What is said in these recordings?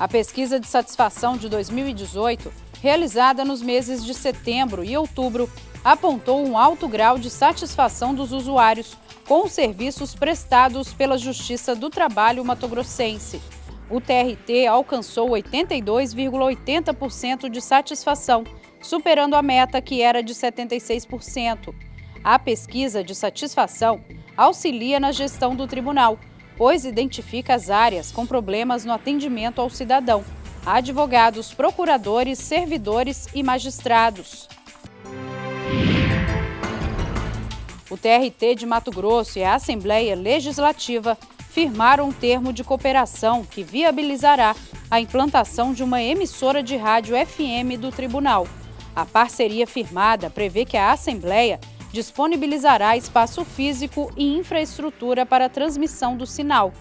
A pesquisa de satisfação de 2018, realizada nos meses de setembro e outubro, apontou um alto grau de satisfação dos usuários com os serviços prestados pela Justiça do Trabalho matogrossense. O TRT alcançou 82,80% de satisfação, superando a meta que era de 76%. A pesquisa de satisfação auxilia na gestão do tribunal, pois identifica as áreas com problemas no atendimento ao cidadão, advogados, procuradores, servidores e magistrados. O TRT de Mato Grosso e a Assembleia Legislativa firmaram um termo de cooperação que viabilizará a implantação de uma emissora de rádio FM do tribunal. A parceria firmada prevê que a Assembleia disponibilizará espaço físico e infraestrutura para a transmissão do sinal.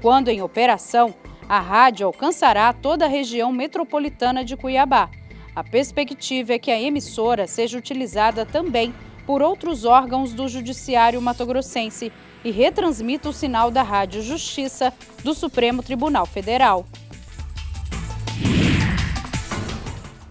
Quando em operação, a rádio alcançará toda a região metropolitana de Cuiabá. A perspectiva é que a emissora seja utilizada também por outros órgãos do Judiciário Matogrossense e retransmita o sinal da Rádio Justiça do Supremo Tribunal Federal.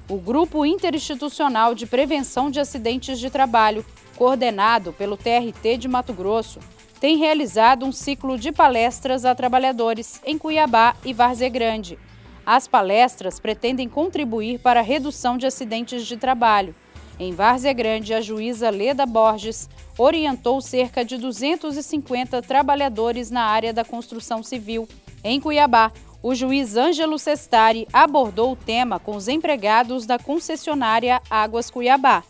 O Grupo Interinstitucional de Prevenção de Acidentes de Trabalho coordenado pelo TRT de Mato Grosso, tem realizado um ciclo de palestras a trabalhadores em Cuiabá e Várzea Grande. As palestras pretendem contribuir para a redução de acidentes de trabalho. Em Várzea Grande, a juíza Leda Borges orientou cerca de 250 trabalhadores na área da construção civil. Em Cuiabá, o juiz Ângelo Sestari abordou o tema com os empregados da concessionária Águas Cuiabá.